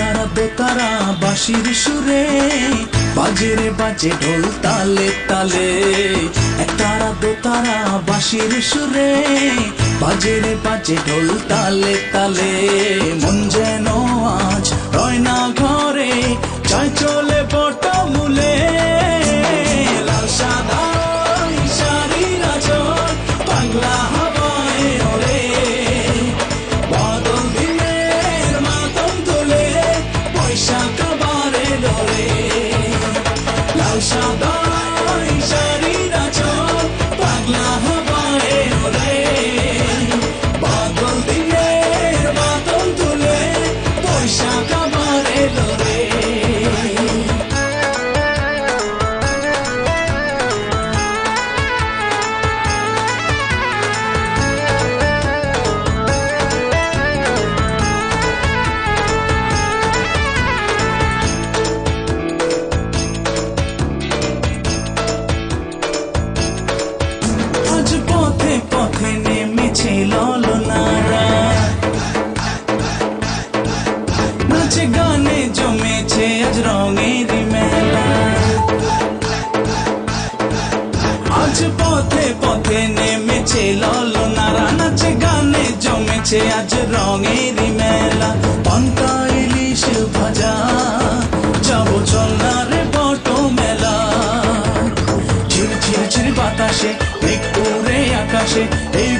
একতারা বেতারা, বাঁশির সুরে। বাজে রে বাজে ঢোল তালে তালে। একতারা বেতারা, বাঁশির সুরে। বাজে রে বাজে ঢোল তালে তালে। গানে জমেছে আজ রঙের আজ পথে পথে নেমেছে ললনারা নাচে গানে জমেছে আজ রঙের মেলা। পান্তা, ইলিশ ভাজা, যাব চল না রে বট মেলা। ঝির ঝির বাতাসে মেঘ উড়ে আকাশে, এই